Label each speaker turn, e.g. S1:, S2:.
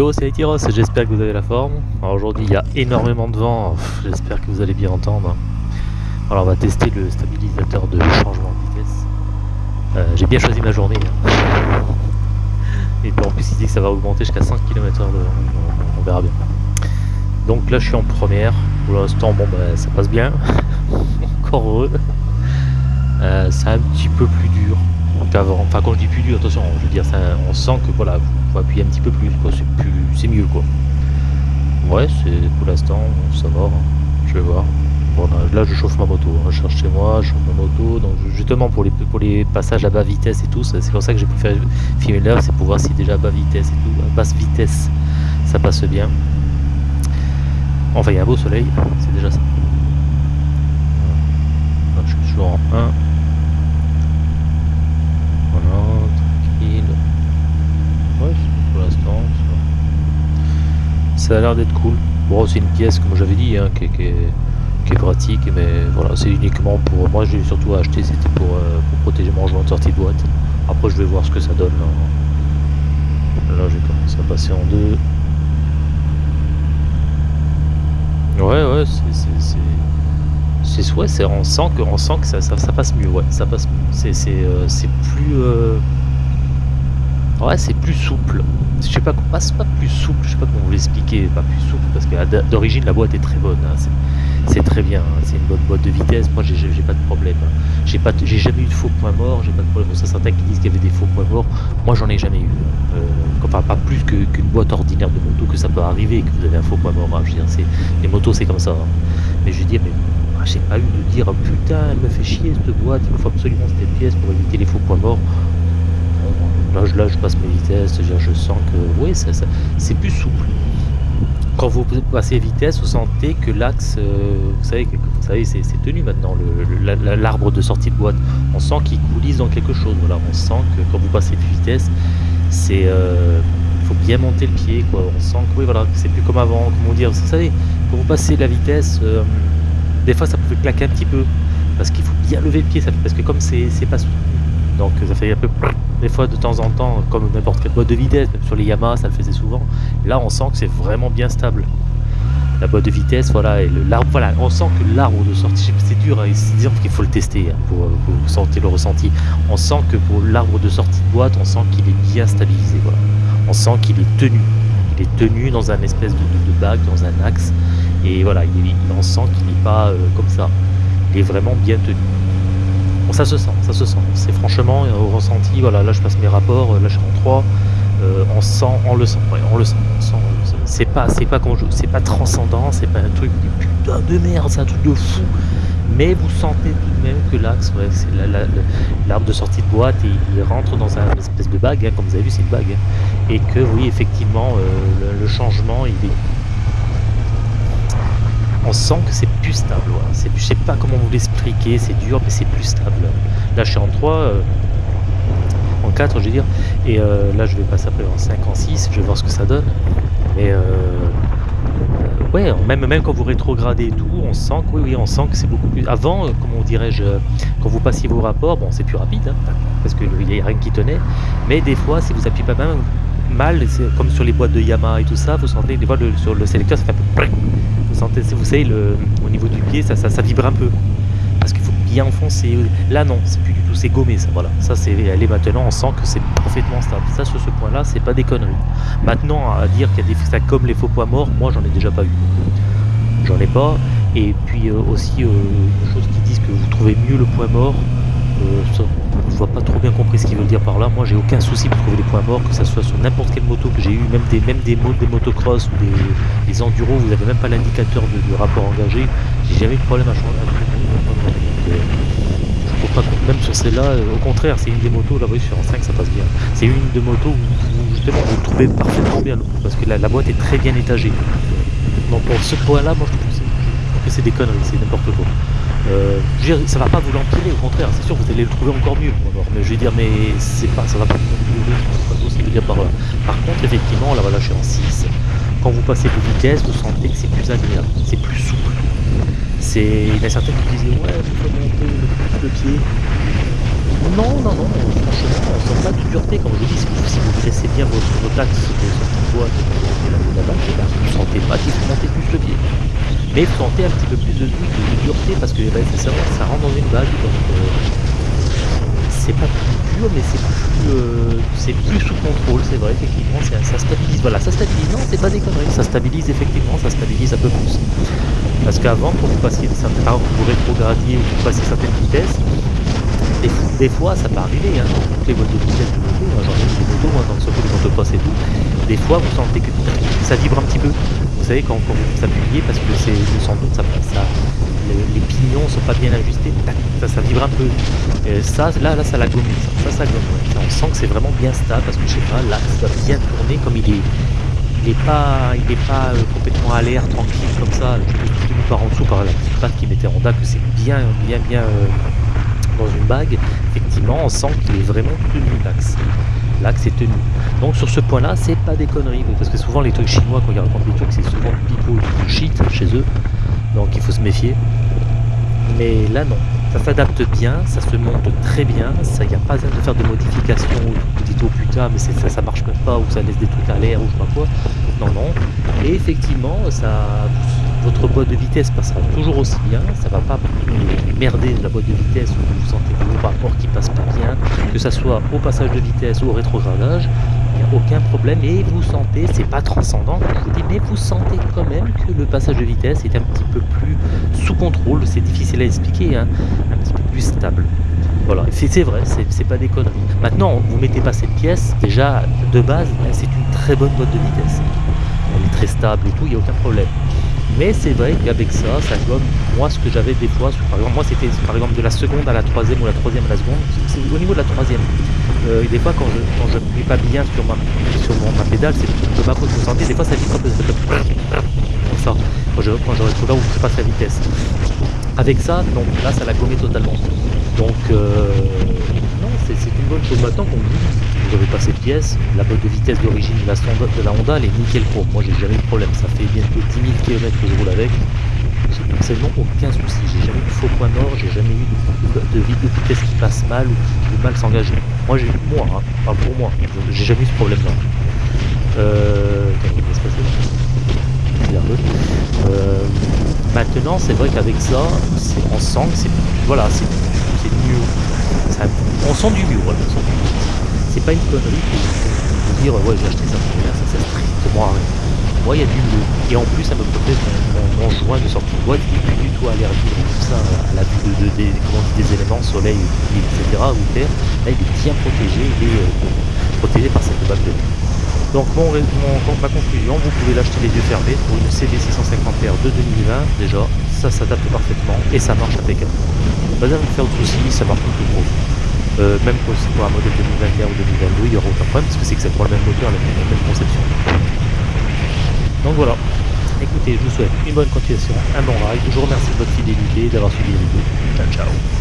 S1: Yo, c'est Etiros, j'espère que vous avez la forme. Aujourd'hui, il y a énormément de vent, j'espère que vous allez bien entendre. Alors on va tester le stabilisateur de changement de vitesse. Euh, J'ai bien choisi ma journée. Hein. Et puis en plus, il dit que ça va augmenter jusqu'à 5 km/h, on, verra bien. Donc là, je suis en première. Pour l'instant, bon, bah, ça passe bien. Encore heureux. Euh, c'est un petit peu plus dur qu'avant. Enfin, quand je dis plus dur, attention, je veux dire, ça, on sent que voilà, faut appuyer un petit peu plus, quoi. C'est plus, c'est mieux, quoi. Ouais, c'est pour l'instant, ça va. Hein. Je vais voir. Bon, là, je chauffe ma moto. Hein. Je cherche chez moi, je chauffe ma moto. Donc, justement, pour les, pour les passages à bas vitesse et tout, c'est pour ça que j'ai préféré filmer là, c'est pour voir si déjà à bas vitesse et tout, à basse vitesse, ça passe bien. Enfin, il y a un beau soleil, c'est déjà ça. je suis toujours en 1. Voilà, tranquille. Ouais, pour l'instant, ça... a l'air d'être cool. Bon, c'est une pièce, comme j'avais dit, hein, qui, est, pratique, mais voilà, c'est uniquement pour... Moi, j'ai surtout acheté, c'était pour, euh, protéger mon rangement de sortie de boîte. Après, je vais voir ce que ça donne. Là, là j'ai commencé à passer en deux. Ouais, ouais, c'est c'est ouais, c'est on sent que on sent que ça, ça, passe mieux, ouais, ça passe c'est c'est euh, plus euh, ouais, c'est plus souple. Je sais pas pas, pas plus souple, je sais pas comment vous l'expliquer, pas plus souple parce que d'origine la boîte est très bonne, hein, c'est très bien, hein, c'est une bonne boîte de vitesse. Moi, j'ai pas de problème. J'ai pas, j'ai jamais eu de faux points morts, j'ai pas de problème. Ça certains qui disent qu'il y avait des faux points morts. Moi, j'en ai jamais eu. Euh, enfin, pas plus qu'une boîte ordinaire de moto que ça peut arriver que vous avez un faux point mort. Hein. Je les motos, c'est comme ça. Mais je veux dire, mais j'ai pas eu de dire oh, putain elle me fait chier cette boîte il me faut absolument cette pièce pour éviter les faux points morts là je, je passe mes vitesses je sens que oui c'est plus souple. Quand vous passez vitesse vous sentez que l'axe euh, vous savez vous savez c'est tenu maintenant l'arbre de sortie de boîte. On sent qu'il coulisse dans quelque chose. On sent que quand vous passez de vitesse c'est euh, faut bien monter le pied on sent que oui voilà c'est plus comme avant comment dire vous savez quand vous passez la vitesse euh, des fois ça pouvait claquer un petit peu parce qu'il faut bien lever le pied parce que comme c'est pas donc ça fait un peu des fois de temps en temps comme n'importe quelle boîte de vitesse même sur les Yamaha ça le faisait souvent. Là on sent que c'est vraiment bien stable. La boîte de vitesse voilà et l'arbre voilà on sent que l'arbre de sortie c'est dur hein, disons qu'il faut le tester hein, pour, pour, sentir le ressenti. On sent que pour l'arbre de sortie de boîte on sent qu'il est bien stabilisé voilà. On sent qu'il est tenu. Il est tenu dans un espèce de, de, bac dans un axe et voilà, il, on sent qu'il n'est pas euh, comme ça. Il est vraiment bien tenu. Bon, ça se sent, ça se sent. C'est franchement euh, au ressenti, voilà, là je passe mes rapports, euh, là je suis en 3. on sent, on le sent, on le sent, C'est pas, c'est pas pas transcendant, c'est pas un truc de putain de merde, c'est un truc de fou. Mais vous sentez tout de même que l'axe, c'est l'arbre de sortie de boîte il rentre dans un espèce de bague, hein, comme vous avez vu, c'est une bague. Hein. et que oui, effectivement, le, changement, il est on sent que c'est plus stable. Je sais pas comment vous l'expliquer, c'est dur, mais c'est plus stable. Là, je suis en 3, euh, en 4, je veux dire, et euh, là, je vais passer après en 5, en 6, je vais voir ce que ça donne. Mais euh, ouais, même, même quand vous rétrogradez tout, on sent que oui, oui, on sent que c'est beaucoup plus. Avant, comment dirais-je, quand vous passiez vos rapports, bon, c'est plus rapide, hein, parce qu'il n'y a rien qui tenait, mais des fois, si vous appuyez pas mal, mal comme sur les boîtes de Yamaha et tout ça, vous sentez des fois sur le sélecteur, ça fait un peu sentez, vous savez, le, au niveau du pied, ça, ça, vibre un peu. Parce qu'il faut bien enfoncer. Là, non, c'est plus du tout, c'est gommé, ça, voilà. Ça, c'est, elle maintenant, on sent que c'est parfaitement stable. Ça, sur ce point-là, c'est pas des conneries. Maintenant, à dire qu'il y a des ça comme les faux poids morts, moi, j'en ai déjà pas eu. J'en ai pas. Et puis euh, aussi, euh, une chose qui disent que vous trouvez mieux le point mort, euh, ça, je vois pas trop bien compris ce qu'il veut dire par là. Moi, j'ai aucun souci pour trouver des points morts, que ce soit sur n'importe quelle moto que j'ai eu, même des, même des, des motocross ou des, des enduros, vous avez même pas l'indicateur de, rapport engagé. J'ai jamais eu de problème à changer. Euh, je trouve pas même sur celle-là, euh, au contraire, c'est une des motos, là, vous sur en 5, ça passe bien. C'est une de motos où, justement vous trouvez parfaitement bien, parce que la, la boîte est très bien étagée. Donc pour ce point-là, moi je trouve que c'est des conneries, c'est n'importe quoi. Euh, je veux dire, ça va pas vous l'empirer, au contraire, c'est sûr, vous allez le trouver encore mieux. mais je veux dire, mais c'est pas, ça va pas vous aussi dire par là. Par contre, effectivement, là, voilà, je suis en 6. Quand vous passez de vitesse, vous sentez que c'est plus agréable, c'est plus souple. Il y a certains qui disaient, ouais, vous pouvez monter le, pied. Non, non, non, franchement, on sent pas de dureté, comme je vous dis, si vous, vous dressez bien votre, votre axe sur cette boîte et la bah, vous sentez pas faut monter plus le pied. Mais vous sentez un petit peu plus de, de, de dureté parce que ça, ça rentre dans une bague, donc euh, c'est pas plus dur, mais c'est plus, euh, c'est plus sous contrôle, c'est vrai, effectivement, ça stabilise. Voilà, ça stabilise, non, c'est pas des conneries, ça stabilise effectivement, ça stabilise un peu plus. Parce qu'avant, quand vous passiez certaines, vous rétrogradiez ou vous passiez certaines vitesses, des, fois, ça peut arriver, hein, toutes les de vitesse de moto, hein, j'en ai des motos, hein, dans le circuit de motocross et tout, des fois, vous sentez que ça vibre un petit peu. Vous savez, quand, quand vous appuyez, parce que c'est sans doute, ça, ça les, pignons sont pas bien ajustés, ça, vibre un peu. Ça, là, là, ça l'a gommé, ça, ça, gomme. On sent que c'est vraiment bien stable parce que je sais pas, là, ça va bien tourner comme il est. Il n'est pas, il est pas euh, complètement à l'air, tranquille comme ça, tenu par en dessous par la petite patte qui mettait Honda, que c'est bien, bien, bien euh, une bague. Effectivement, on sent qu'il est vraiment tenu l'axe l'axe est tenu. Donc sur ce point-là, c'est pas des conneries, parce que souvent les trucs chinois, quand ils racontent des trucs, c'est souvent du shit chez eux donc il faut se méfier. Mais là non, ça s'adapte bien, ça se monte très bien, il n'y a pas besoin de faire de modifications vous dites oh putain mais ça, ça marche même pas ou ça laisse des trucs à l'air ou je sais pas quoi. Non non. Et effectivement ça votre boîte de vitesse passera toujours aussi bien, ça va pas merder la boîte de vitesse où vous sentez vos rapports qui passent pas bien, que ça soit au passage de vitesse ou au rétrogradage, il n'y a aucun problème et vous sentez, c'est pas transcendant mais vous sentez quand même que le passage de vitesse est un petit peu plus sous contrôle, c'est difficile à expliquer, hein, un petit peu plus stable. Voilà, c'est vrai, c'est pas des conneries. Maintenant, vous mettez pas cette pièce, déjà de base, c'est une très bonne boîte de vitesse. Elle est très stable et tout, il n'y a aucun problème. Mais c'est vrai qu'avec ça, ça gomme moi ce que j'avais des fois. Par exemple, moi c'était par exemple de la seconde à la troisième ou la troisième à la seconde. C'est au niveau de la troisième. Euh, des fois quand je quand je pas bien sur ma sur mon, ma pédale, c'est de ma faute. Sentez des fois ça un peu ça. Quand je quand je reste là où je passe la vitesse. Avec ça, donc là ça l'a gommé totalement. Donc euh, non, c'est une bonne chose. Maintenant qu'on dit vous avez passé pièce, la boîte de vitesse d'origine de la, de la Honda elle est nickel pro. Moi j'ai jamais eu de problème, ça fait bientôt 10 000 km que je roule avec. J'ai absolument aucun souci, j'ai jamais eu de faux point mort, j'ai jamais eu de, de, vitesse qui passe mal ou qui mal s'engager. Moi j'ai moi, hein, pas pour moi, j'ai jamais eu ce problème là. Euh, euh, maintenant c'est vrai qu'avec ça, on sent que c'est voilà, c'est mieux. On sent du mieux, voilà, on sent du mieux c'est pas une connerie de dire ouais j'ai acheté ça pour ça sert strictement à rien. Moi il y a du mieux. Et en plus ça me protège mon, mon, joint de sortie de boîte, il n'est plus du tout allergique tout ça à la vue de, des, éléments, soleil, etc. ou terre. Là il est bien protégé, il est euh, protégé par cette batterie. Donc mon, mon, ma conclusion, vous pouvez l'acheter les yeux fermés pour une CD 650R de 2020 déjà, ça s'adapte parfaitement et ça marche impeccablement. Pas besoin de faire de soucis, ça marche le gros. Euh, même pour, un modèle 2021 ou 2022, il n'y aura aucun problème parce que c'est exactement le même moteur, la même, la conception. Donc voilà. Écoutez, je vous souhaite une bonne continuation, un bon ride. Je vous remercie de votre fidélité, d'avoir suivi les vidéos. Ciao, ciao.